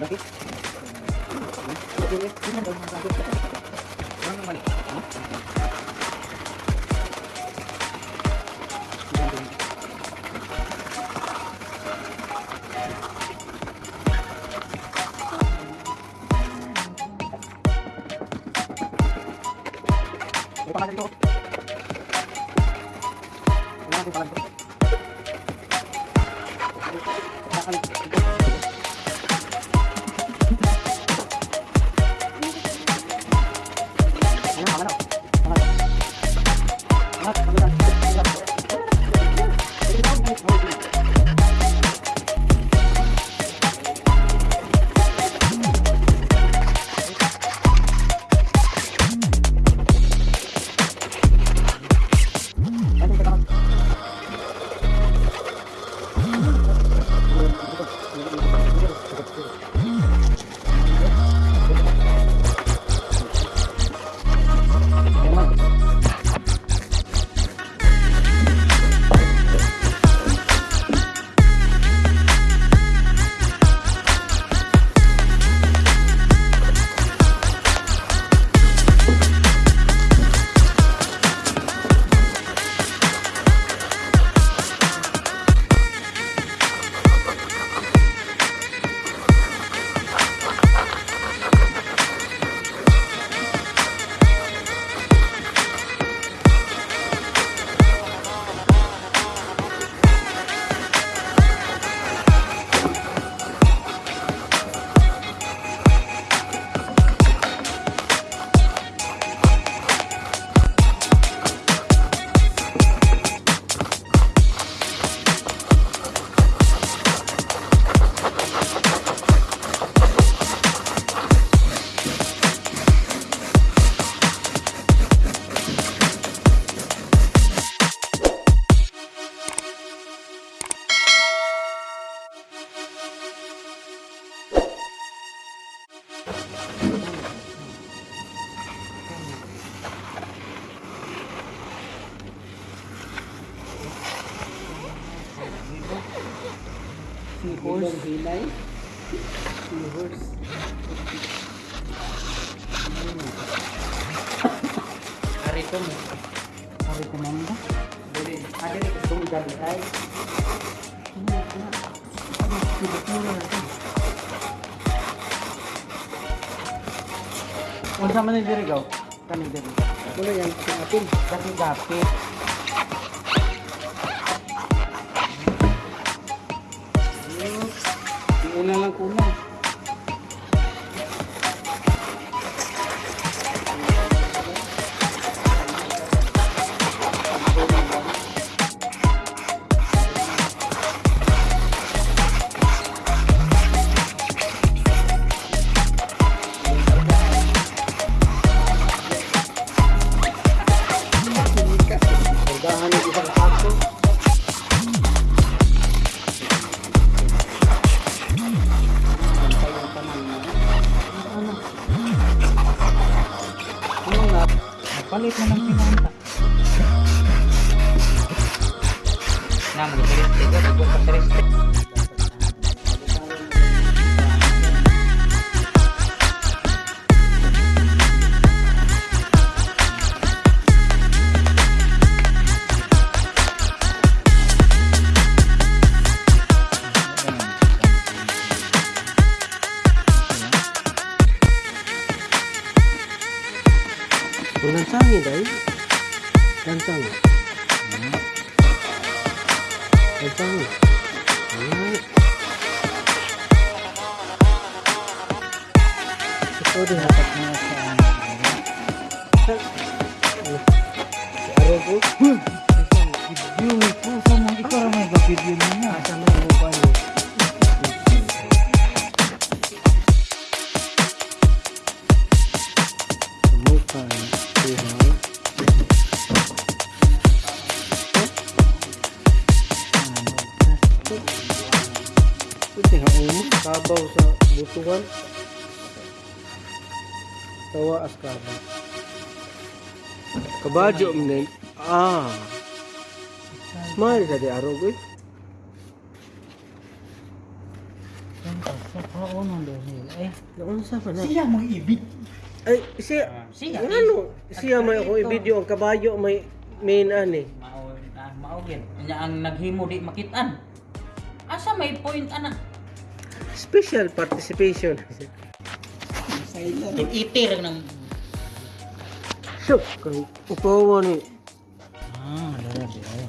Laki. Pangalan dito. seahorse. Realize seahorse. Recommend. Recommend. Boleh. Ada rekomendasi. Ini. Ini. Unsa man ni diri gaw? Kani diri. Muna yan sa atin. Kasi gapit. Una lang kulang. Palit na ng pinanta. Nang karakteristik ko, ito karakteristik. Kung lansangi dai. Lansangi. Lansangi. Ayan. Ito din dapat na sa ano. Si Arogo. Video ko sa mga ikaw may video niya. Asa may butuhan. Tawa as kabaw. Kabadyo mo Ah. Smile sa di arog eh. Eh, siya mga ibig. Ay, siya, Siya. ano, siya may ako i-video ang kabayo, may main ani. Ah, maugin. Nya ang naghimo di makitaan. Asa may point ana? Special participation. Itir ng Shook, kang upawa ni. Ah, di ay.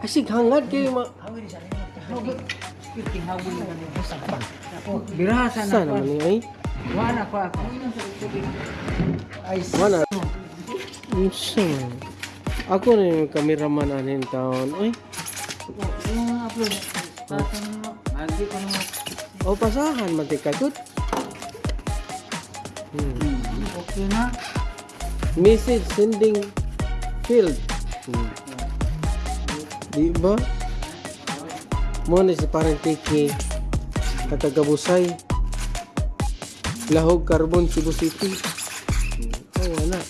Asig hangad kayo ma... hawin. Speaking hawin ka ni sa pa. Birasa na naman ko. ni ay? Wala ko ako. Ay, Wala. Unsa? Ako na yung cameraman anin taon. Ay, yung mga upload. Tapos mo, magi ko naman. O pasahan man ti. Hmm. Okay na. Message sending field. Hmm. Di ba? Mo na si parang tiki katagabusay. Lahog Carbon Cebu City. Oh, wala.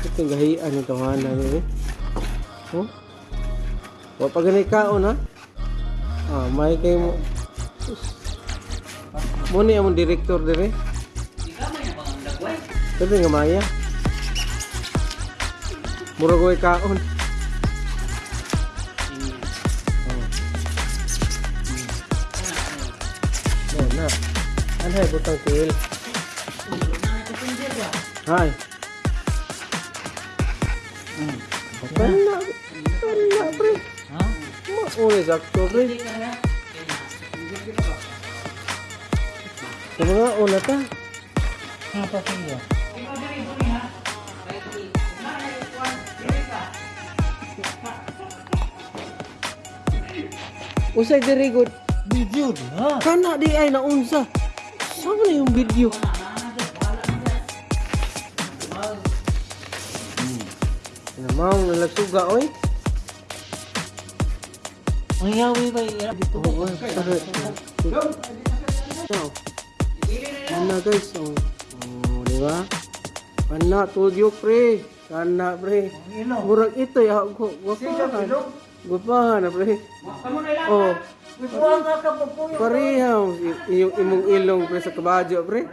Ito gahian yung tawanan eh. Oh? Wa pa ganay kaon ha? Ah, may kay mo. Mo ni among director dire. Sabi nga maya. Mura ko kaon. Oh, na. Ano ay butang tiil? Hay. Kana, kana pre. Ha? Mauli sakto pre. Yung mga una ta. Ano pa siya? Usay diri good. Video ha? Kana di ay naunsa. Sama na yung video. Hmm. Mau nalagsuga oy. Mangyawi ba hirap dito? Oo, correct. So, yan na guys. So, oh, di ba? Kana, tudyo pre. Kana pre. Murag ito ya. Gupahan. Gupahan na pre. Oh. Parehaw. Yung imong ilong pre sa kabadyo pre.